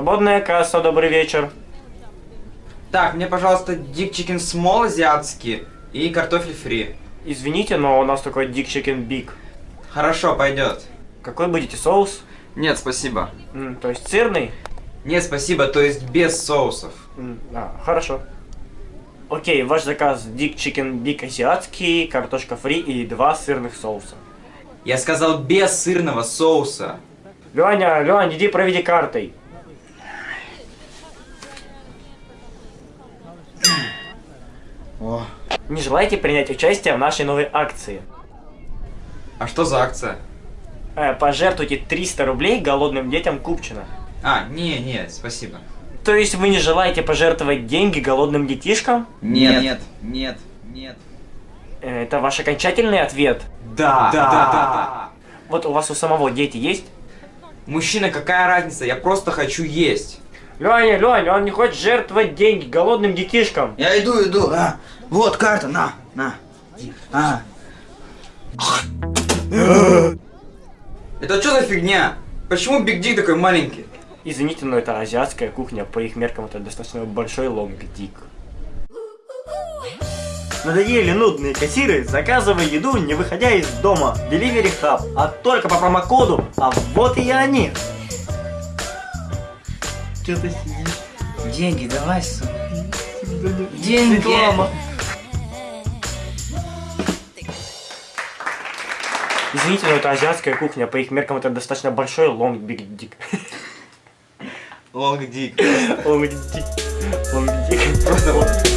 Свободная касса, добрый вечер. Так, мне, пожалуйста, dick chicken small азиатский и картофель фри. Извините, но у нас такой Dick Chicken Big. Хорошо, пойдет. Какой будете соус? Нет, спасибо. М, то есть сырный? Нет, спасибо, то есть без соусов. М, А, хорошо. Окей, ваш заказ Dick Chicken Big азиатский, картошка фри и два сырных соуса. Я сказал без сырного соуса. Леня, Лень, иди проведи картой. О. Не желаете принять участие в нашей новой акции? А что за акция? Э, пожертвуйте 300 рублей голодным детям Купчино. А, не, не, спасибо. То есть вы не желаете пожертвовать деньги голодным детишкам? Нет, нет, нет, нет. Э, Это ваш окончательный ответ? Да, да, да. Вот у вас у самого дети есть? Мужчина, какая разница? Я просто хочу есть. Леня, Леня, он не хочет жертвовать деньги голодным детишкам. Я иду, иду. А, вот карта, на, на. А, Это что за фигня? Почему Big Dick такой маленький? Извините, но это азиатская кухня, по их меркам это достаточно большой long dick. Надоели нудные кассиры? Заказывай еду, не выходя из дома. Delivery Hub, а только по промокоду. А вот и они. Что ты сидишь? Деньги давай, сука. Деньги. Реклама. Извините, но это азиатская кухня. По их меркам это достаточно большой long big dick. Long dick. Long dick. Long dick. Просто вот.